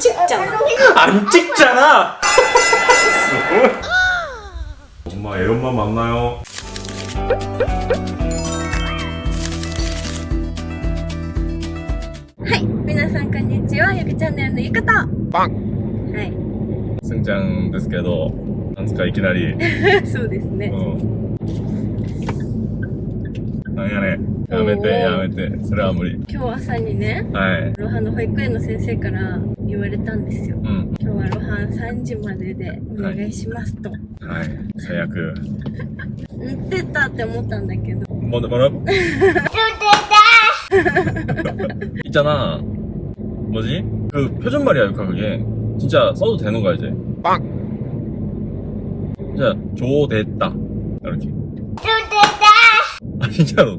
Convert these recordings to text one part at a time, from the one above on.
찍잖아. 안 찍잖아. 엄마 애 엄마 만나요. はい、皆さんこんにちは。ゆきチャンネルのゆかと。はい、 승장 ですけどなんですかいきなり。そうですね。うん。なんやね やめてやめてそれは無理。今日朝にね、はい。ロハの保育園の先生から言われたんですよ。うん。今日はロハン3時まででお願いしますと。はい。最悪。言ってたって思ったんだけど。 뭐, 뭐라고? 있잖아. 뭐지? 그 표준말이야, 유카 그게. 진짜 써도 되는 거야, 이제. 빵! 진짜, 조됐다. 이렇게. 조됐다! 아, 진짜로.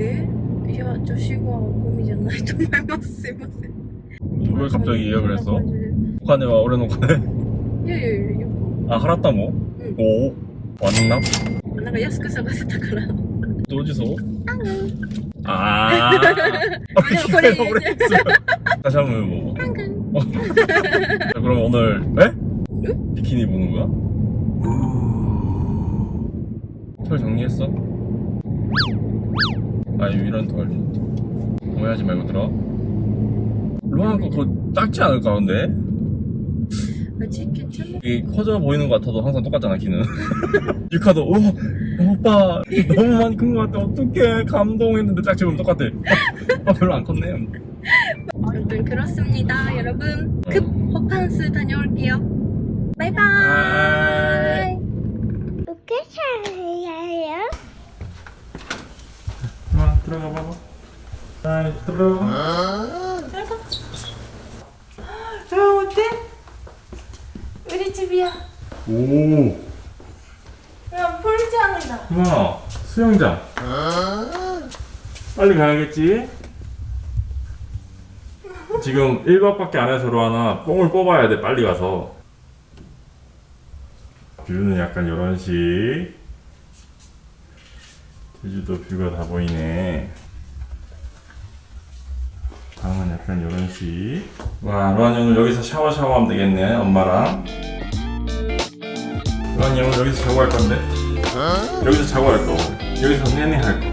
에? 야, 조식은 고민이ない と思いますすいません 왜 갑자기 예약을 했어? こんな感じで 오카네와 올해 노카네? いやいやいやよ 아, 하라다 뭐? 응. 오, 왔나? くなんか安く探せたから 또 어디서? あん 아, 아, 그래. 다시 한번 뭐. あんがん 자, 그럼 오늘, 에? 비키니 보는 거야? 털 정리했어? 아, 이런 털. 오해하지 말고 들어. 거 그거 작지 않을까, 근데? 아직 괜찮아? 이게 커져 보이는 것 같아도 항상 똑같잖아, 키는. 유카도, 오, 오빠, 너무 많이 큰 것 같아. 어떡해. 감동했는데 짝지 보면 똑같아. 아, 별로 안 컸네. 아무튼 그렇습니다 여러분 급 호캉스 다녀올게요 바이바이 어떻게 잘해요? 와, 들어가 봐봐. 아, 들어가. 저 어때? 우리 집이야 오, 야 풀장이다 와, 수영장. 빨리 가야겠지? 지금 1박밖에 안 해서 로하나 뽕을 뽑아야 돼, 빨리 가서. 뷰는 약간 이런 식. 제주도 뷰가 다 보이네. 방은 약간 이런 식. 와, 로한이 오늘 여기서 샤워 샤워하면 되겠네, 엄마랑. 로한이 오늘 여기서 자고 할 건데? 여기서 자고 할 거고. 여기서 내내 할 거.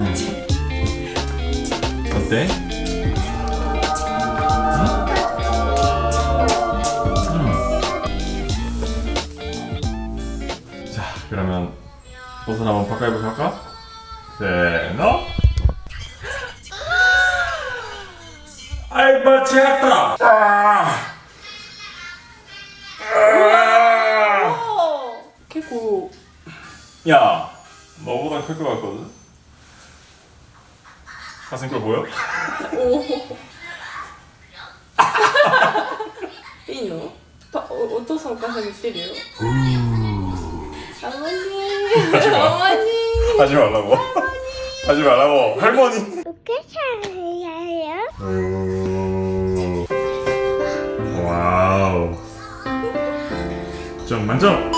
응. 어때? 응? 자, 그러면 옷을 한번 바꿔 입고 할까? 세노 번 쳤다. 아. 아. 캐고. 야, 너보다 클것 같거든. 가슴 걸 보여? 오. 이노? 어떠서 가슴이 뛰려? 어머니. 어머니. 하지 말라고. 하지 말라고. 할머니. 어, 웃겨 만점!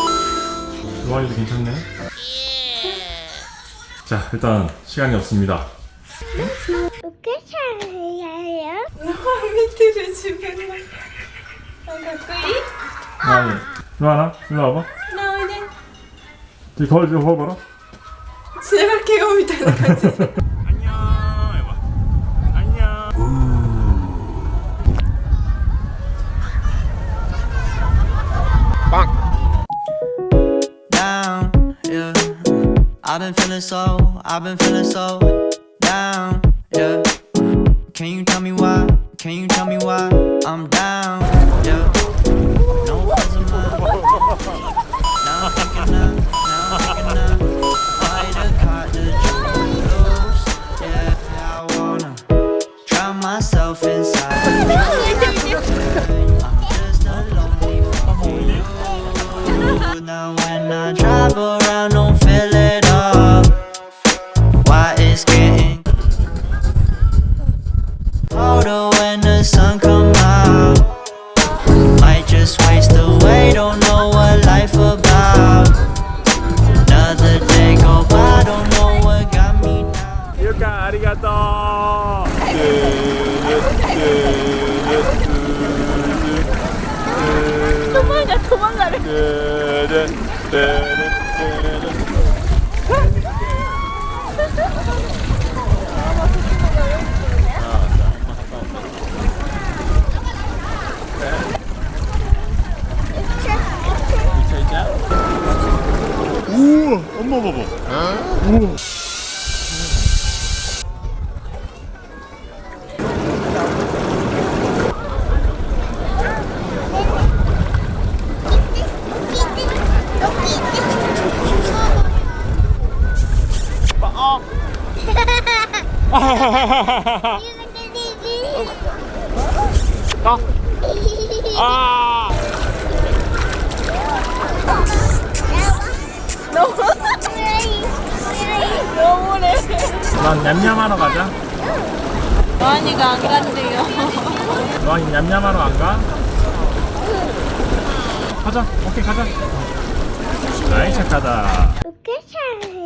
좋아요도 괜찮네 예. 자 일단 시간이 없습니다 어떻게 잘해요? 루아 밑으로 집에 나 가까이? 아니 루아나 일로 와봐 나 어디? 거울 좀 봐봐라 제발 개가 밑에 같이 feeling so, I've been feeling so down, yeah. Can you tell me why, can you tell me why I'm down, yeah? No friends of mine Now I'm thinking of, now I'm thinking of Why the card to yeah. I wanna drown myself inside. I'm just a lonely fucking Now when I travel Older when the sun come out. Might just waste away, don't know what life about. Another day go by, don't know what got me now. Yuka, arigato! 도망가, 아! 너무래. 난 냠냠하러 가자. 많이가 안 간대요. 너 냠냠하러 안 가? 가자. 오케이 가자. 아이 착하다. 와 다베니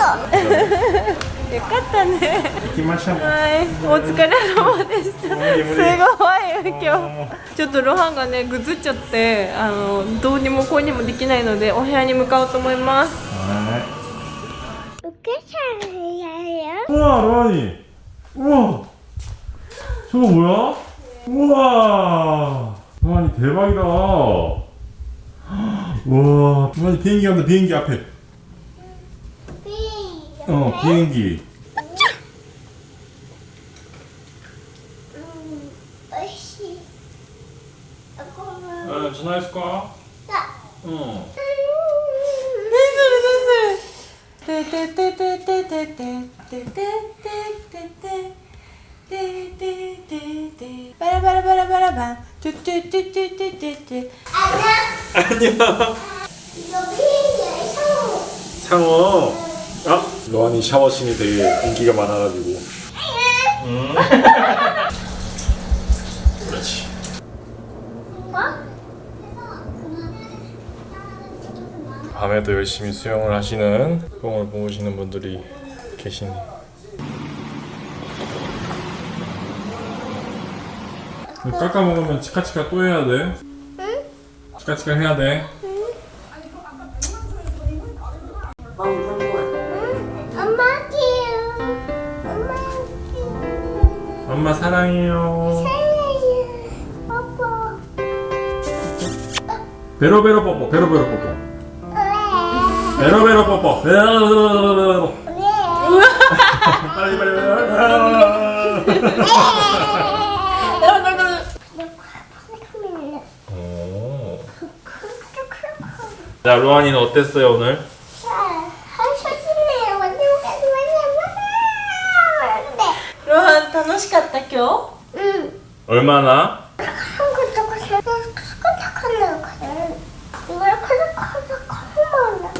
よかったね。 김마샤 はい、お疲れ様でした。すごい今日。ちょっとロハンがねぐずっちゃって、あのどうにもこうにもできないのでお部屋に向かおうと思います。 우케샤야야 우와 로안이 우와 저거 뭐야? 우와 로안이 대박이다 우와 로안이 비행기 간다 비행기 앞에 어 비행기 안녕 안녕 이거 비행기야 상어 상어 아? 로안이 샤워신이 되게 인기가 많아가지고 음. 그렇지 밤에도 열심히 수영을 하시는 뽕을 보시는 분들이 계시니 깎아 먹으면 치카치카 또 해야 돼? 응? 치카치카 해야 돼? 엄마 사랑해요 사랑해요 뽀뽀 베로베로 뽀뽀 베로베로 뽀뽀 왜? 베로베로 뽀뽀 베로베로 왜? 빨리 빨리 빨리 오. 자 루안이는 어땠어요 오늘? うん 요? 응. 얼마 나? 한.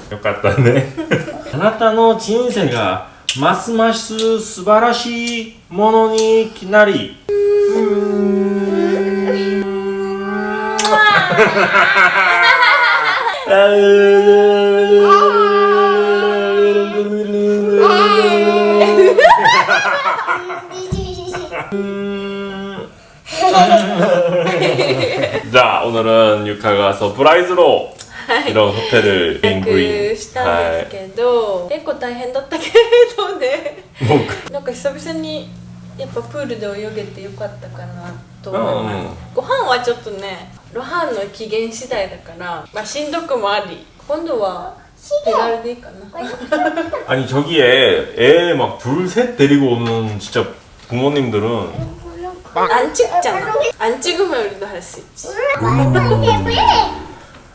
よかったね。あなたの人生がますます素晴らしいものになり。うん。うん。자 오늘은 유카가 서프라이즈로 이런 호텔을 予 인구인 約したんですけど、結構大変だったけれどねもうなんか久々にやっぱプールで泳げてよかったかなと思います、うんうんご飯はちょっとねロハンの機嫌次第だから、まあ、しんどくもあり今度は手軽でいいかな 아니 저기에 애 막 둘 셋 데리고 오는 진짜 부모님들은 안 찍잖아 안 찍으면 우리도 할 수 있지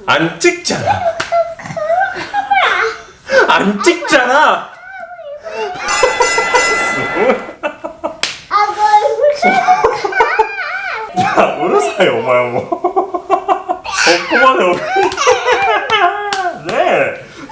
안 찍잖아. 안 찍잖아. 야, 우르사요, 오마야 뭐.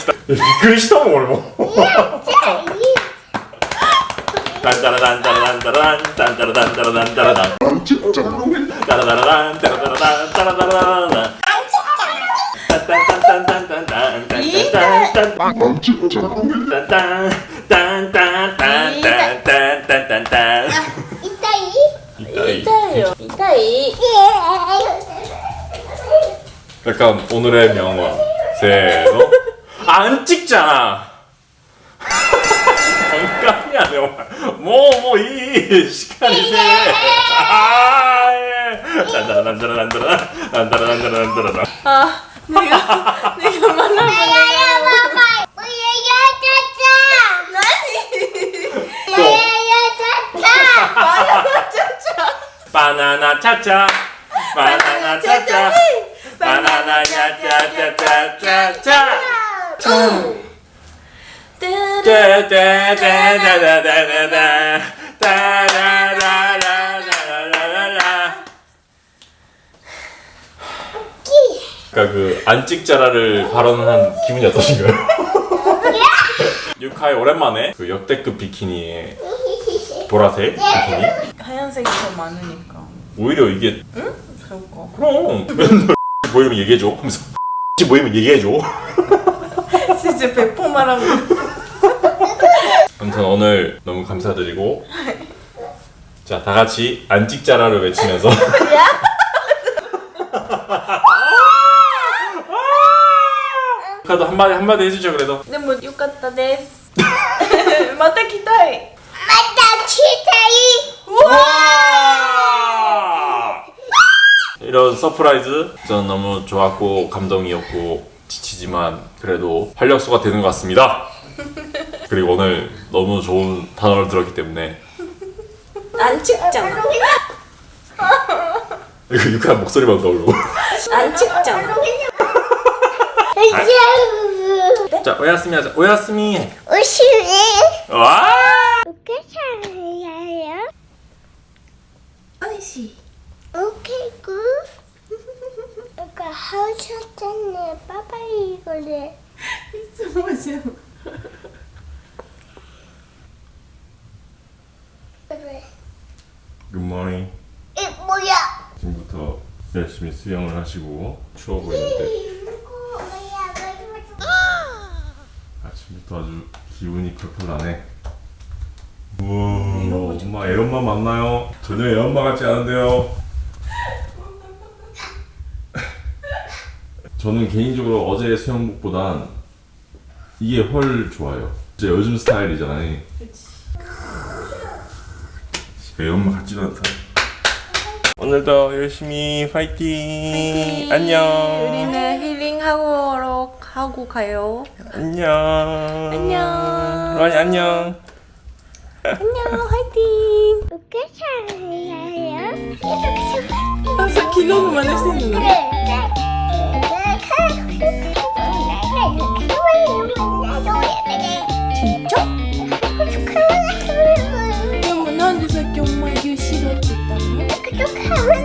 来た。びっくりしたもん俺も。ダンダラダンダラダンダラダンダラダンダラダンダラダン。ダンちっちゃごめんダラダラダン。ダラダラダン。ダラダラダン。ダン痛い Така, онре мямва. Се, но. 안 찍잖아. 잠깐이야 정말 뭐뭐 이 시간이 세 아예. 딴따라딴따라딴따라 딴따라딴따라딴따라 아, 내가 내가 만나면 바나나 차차 바나나 차차 바나나 차차차차차차 따다다다다다다다 그러니까 그 안 찍자라를 발언한 기분이 어떠신가요? 유카이 오랜만에 그 역대급 비키니에 보라색 비키니 하얀색이 더 많으니까. 오히려 이게 그럴까? 그럼 맨날 보이면 얘기해줘 하면서 보이면 얘기해줘 진짜 배포 말하고. 아무튼 오늘 너무 감사드리고 자 다같이 안 찍자라를 외치면서 카도 한마디 한마디 해주죠 그래도 でもよかったです。また来たい。 이런 서프라이즈 저는 너무 좋았고 감동이었고 지치지만 그래도 활력소가 되는 것 같습니다 그리고 오늘 너무 좋은 단어를 들었기 때문에 안 찍잖아. 이거 유쾌한 목소리만 떠오르고 안 찍잖아. 자 오야스미 하자 오야스미 오시네. 와 빨리 이거를. 숨어줘. 굿모닝. 이 뭐야? 지금부터 열심히 수영을 하시고 추워 보이는데. 아! 아침부터 아주 기운이 펄펄하네. 우와, 엄마 애엄마 맞나요? 전혀 애엄마 같지 않은데요. 저는 개인적으로 어제 수영복보단 이게 훨 좋아요 진짜 요즘 스타일이잖아요 애엄마 같지도 않다 오늘도 열심히 파이팅, 안녕 우리는 힐링하고 하고 가요. 안녕 안녕. 로안이 안녕 안녕, 화이팅. 오케이요. 항상 기도만 할수 있는 거. 정말 유시로 듣다며? 그렇게